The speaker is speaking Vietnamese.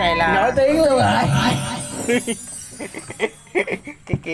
này là nổi tiếng luôn. Rồi cái kia.